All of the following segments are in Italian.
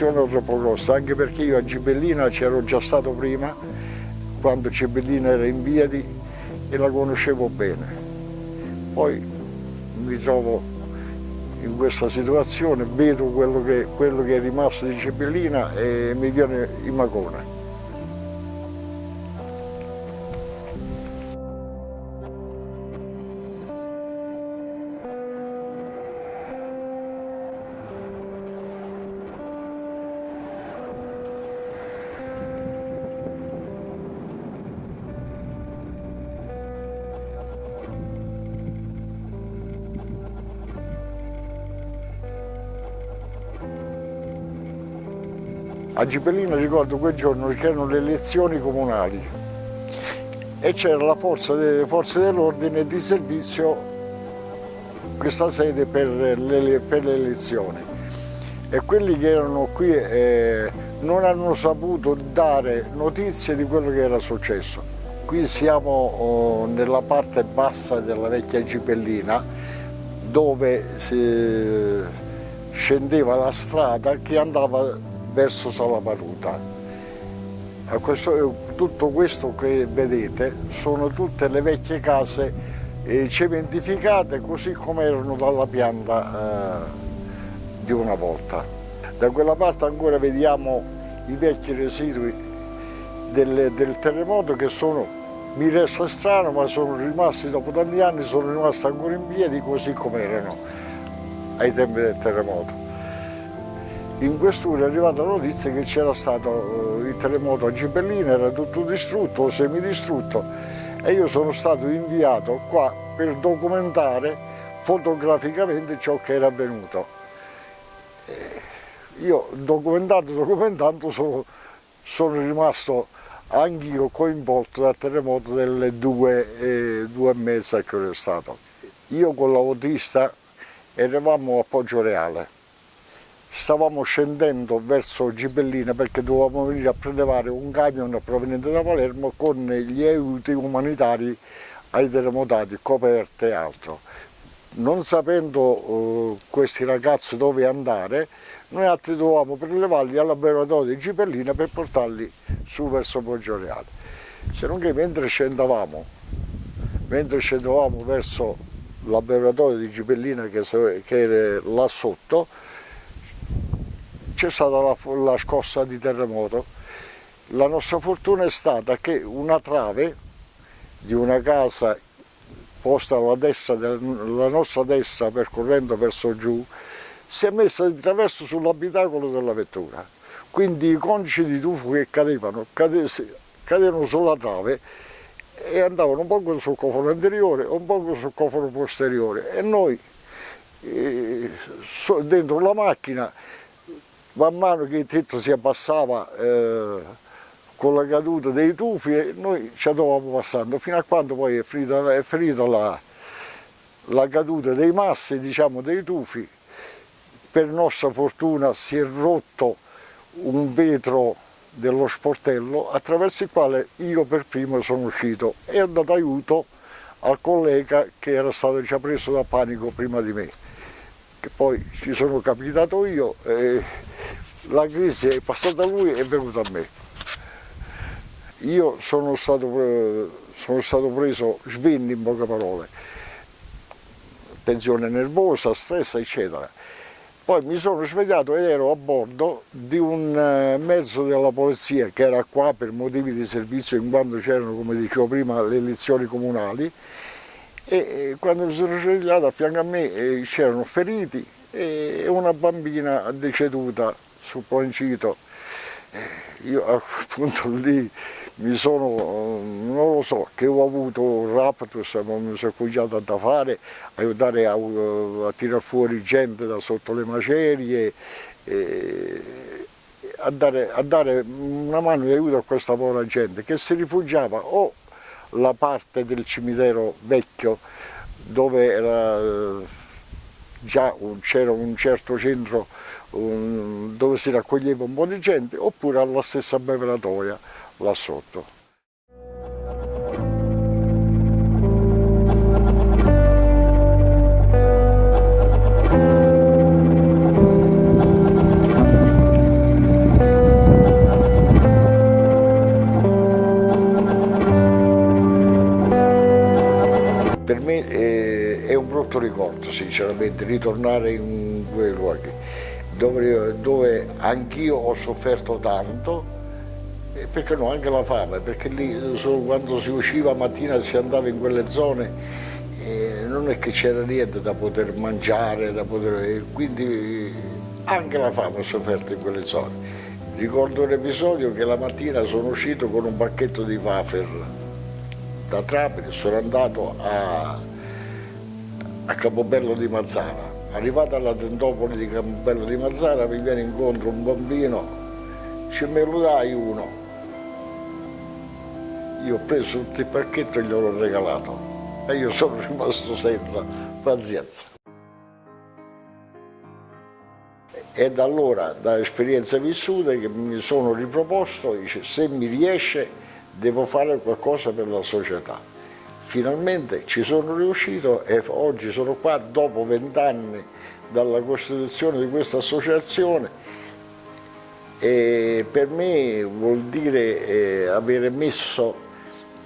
situazione troppo anche perché io a Gibellina c'ero già stato prima, quando Gibellina era in Viadi e la conoscevo bene. Poi mi trovo in questa situazione, vedo quello che, quello che è rimasto di Gibellina e mi viene in magone. A Gibellina ricordo quel giorno c'erano le elezioni comunali e c'era la forza delle forze dell'ordine di servizio questa sede per le, per le, elezioni e quelli che erano qui eh, non hanno saputo dare notizie di quello che era successo. Qui siamo oh, nella parte bassa della vecchia Gibellina dove scendeva la strada che andava verso Salaparuta. Questo, tutto questo che vedete sono tutte le vecchie case eh, cementificate così come erano dalla pianta eh, di una volta. Da quella parte ancora vediamo i vecchi residui del, del terremoto che sono, mi resta strano, ma sono rimasti dopo tanti anni, sono rimasti ancora in piedi così come erano ai tempi del terremoto. In quest'ora è arrivata la notizia che c'era stato eh, il terremoto a Gibellina, era tutto distrutto semidistrutto e io sono stato inviato qua per documentare fotograficamente ciò che era avvenuto. Io documentando, documentando sono, sono rimasto anch'io coinvolto dal terremoto delle due, eh, due e mezza che è stato. Io con l'autista eravamo a Poggio Reale stavamo scendendo verso Gibellina perché dovevamo venire a prelevare un camion proveniente da Palermo con gli aiuti umanitari ai terremotati, coperte e altro. Non sapendo uh, questi ragazzi dove andare, noi altri dovevamo prelevarli al laboratorio di Gibellina per portarli su verso Poggioreale. Se non che mentre scendavamo, mentre scendavamo verso il di Gibellina che, che era là sotto, c'è stata la, la scossa di terremoto. La nostra fortuna è stata che una trave di una casa posta alla, destra, alla nostra destra percorrendo verso giù si è messa di traverso sull'abitacolo della vettura quindi i conci di tufo che cadevano cadevano sulla trave e andavano un po' sul cofano anteriore un po' sul cofano posteriore e noi eh, dentro la macchina man mano che il tetto si abbassava eh, con la caduta dei tufi noi ci andavamo passando. Fino a quando poi è finita, è finita la, la, caduta dei massi, diciamo dei tufi, per nostra fortuna si è rotto un vetro dello sportello attraverso il quale io per primo sono uscito. E ho dato aiuto al collega che era stato già preso da panico prima di me che poi ci sono capitato io e la crisi è passata a lui e è venuta a me. Io sono stato, sono stato preso svinni in poche parole, tensione nervosa, stress eccetera. Poi mi sono svegliato ed ero a bordo di un eh, mezzo della polizia che era qua per motivi di servizio in quanto c'erano, come dicevo prima, le elezioni comunali e quando mi sono svegliato a fianco a me eh, c'erano feriti e una bambina deceduta sul Poncito. Eh, io appunto lì mi sono, non lo so, che ho avuto un raptus, ma mi sono cominciato da fare, aiutare a, a tirare fuori gente da sotto le macerie, e, a, dare, a dare una mano di aiuto a questa povera gente che si rifugiava o la parte del cimitero vecchio dove era già c'era un certo centro un, dove si raccoglieva un po' di gente, oppure alla stessa bevratoia là sotto. per me eh, è, un brutto ricordo sinceramente ritornare in quei luoghi dove, dove anch'io ho sofferto tanto perché no, anche la fame, perché lì quando si usciva mattina e si andava in quelle zone eh, non è che c'era niente da poter mangiare, da poter, quindi anche la fame ho sofferto in quelle zone. Ricordo un episodio che la mattina sono uscito con un pacchetto di wafer da Trapani, sono andato a, a Capobello di Mazzara. Arrivato alla tentopoli di Capobello di Mazzara mi viene incontro un bambino, ci me lo dai uno. Io ho preso tutto il pacchetto e glielo ho regalato e io sono rimasto senza pazienza. E da allora, da esperienze vissute, che mi sono riproposto, dice, se mi riesce devo fare qualcosa per la società. Finalmente ci sono riuscito e oggi sono qua dopo vent'anni dalla costituzione di questa associazione e per me vuol dire eh, avere messo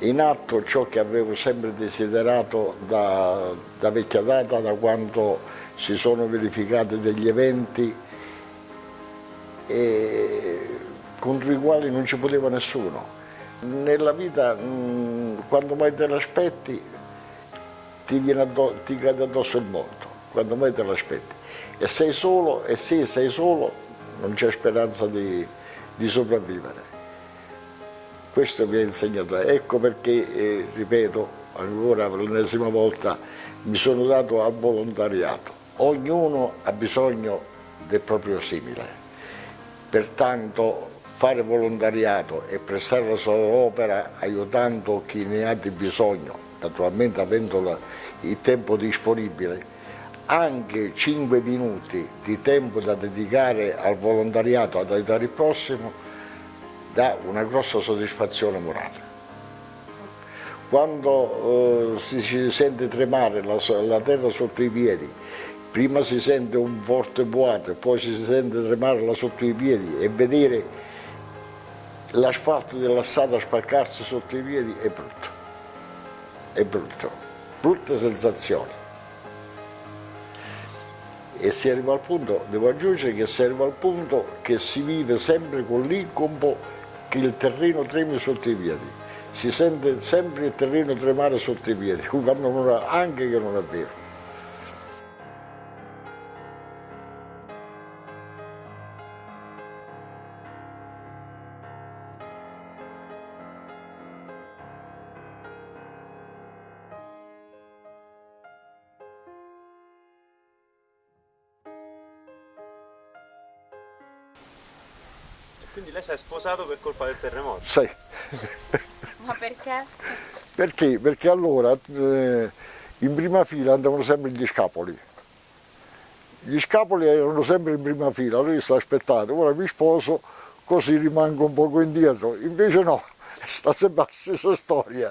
in atto ciò che avevo sempre desiderato da, da vecchia data, da quando si sono verificati degli eventi contro i quali non ci poteva nessuno. Nella vita, quando mai te l'aspetti, ti, ti cade addosso il mondo, quando mai te l'aspetti. E sei solo, e se sei solo, non c'è speranza di, di sopravvivere. Questo mi ha insegnato, ecco perché, eh, ripeto ancora per l'ennesima volta, mi sono dato al volontariato. Ognuno ha bisogno del proprio simile. Pertanto fare volontariato e prestare la sua opera aiutando chi ne ha di bisogno, naturalmente avendo il tempo disponibile, anche 5 minuti di tempo da dedicare al volontariato, ad aiutare il prossimo, dà una grossa soddisfazione morale. Quando eh, si sente tremare la, la terra sotto i piedi prima si sente un forte boato, poi si sente tremare là sotto i piedi e vedere l'asfalto della strada spaccarsi sotto i piedi è brutto, è brutto, brutte sensazioni. E si arriva al punto, devo aggiungere che si arriva al punto che si vive sempre con l'incubo che il terreno tremi sotto i piedi, si sente sempre il terreno tremare sotto i piedi, anche che non è vero. Quindi lei si è sposato per colpa del terremoto? Sì. Ma perché? Perché? Perché allora eh, in prima fila andavano sempre gli scapoli. Gli scapoli erano sempre in prima fila, lui sta aspettando, ora mi sposo così rimango un poco indietro, invece no, sta sempre la stessa storia.